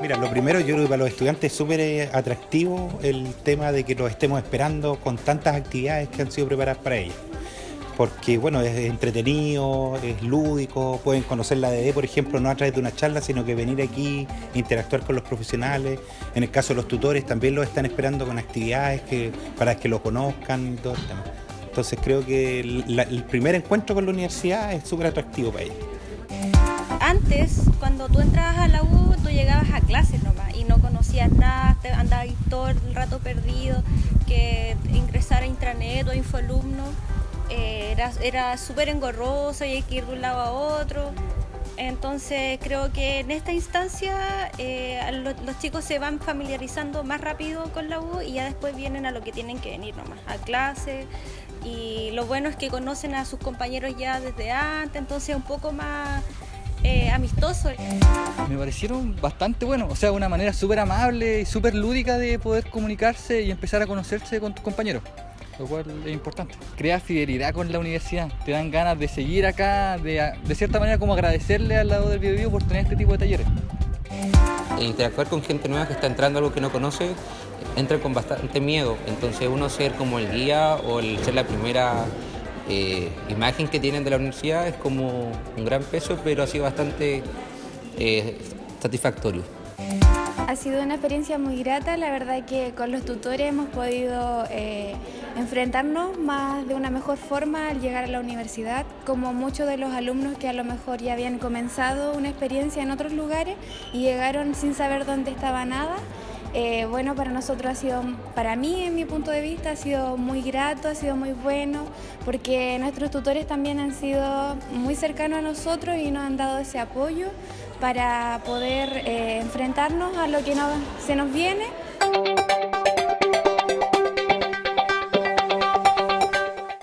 Mira, lo primero yo creo que para los estudiantes es súper eh, atractivo el tema de que los estemos esperando con tantas actividades que han sido preparadas para ellos. Porque bueno, es entretenido, es lúdico, pueden conocer la DD, por ejemplo, no a través de una charla, sino que venir aquí, interactuar con los profesionales. En el caso de los tutores también los están esperando con actividades que, para que lo conozcan y todo el tema. Entonces creo que el, primer encuentro con la universidad es súper atractivo para ellos. Antes, cuando tú entrabas a la U, tú llegabas a clases nomás y no conocías nada, te andabas todo el rato perdido, que ingresar a intranet o infoalumno eh, era, era súper engorroso y hay que ir de un lado a otro. Entonces creo que en esta instancia eh, lo, los chicos se van familiarizando más rápido con la U y ya después vienen a lo que tienen que venir nomás, a clase. Y lo bueno es que conocen a sus compañeros ya desde antes, entonces un poco más amistoso. Me parecieron bastante buenos, o sea, una manera súper amable y súper lúdica de poder comunicarse y empezar a conocerse con tus compañeros, lo cual es importante. Crea fidelidad con la universidad, te dan ganas de seguir acá, de, de cierta manera como agradecerle al lado del video por tener este tipo de talleres. E interactuar con gente nueva que está entrando a algo que no conoce, entra con bastante miedo, entonces uno ser como el guía o el ser la primera eh, imagen que tienen de la universidad es como un gran peso, pero ha sido bastante eh, satisfactorio. Ha sido una experiencia muy grata, la verdad que con los tutores hemos podido eh, enfrentarnos más de una mejor forma al llegar a la universidad, como muchos de los alumnos que a lo mejor ya habían comenzado una experiencia en otros lugares y llegaron sin saber dónde estaba nada. Eh, bueno, para nosotros ha sido, para mí, en mi punto de vista, ha sido muy grato, ha sido muy bueno, porque nuestros tutores también han sido muy cercanos a nosotros y nos han dado ese apoyo para poder eh, enfrentarnos a lo que se nos viene.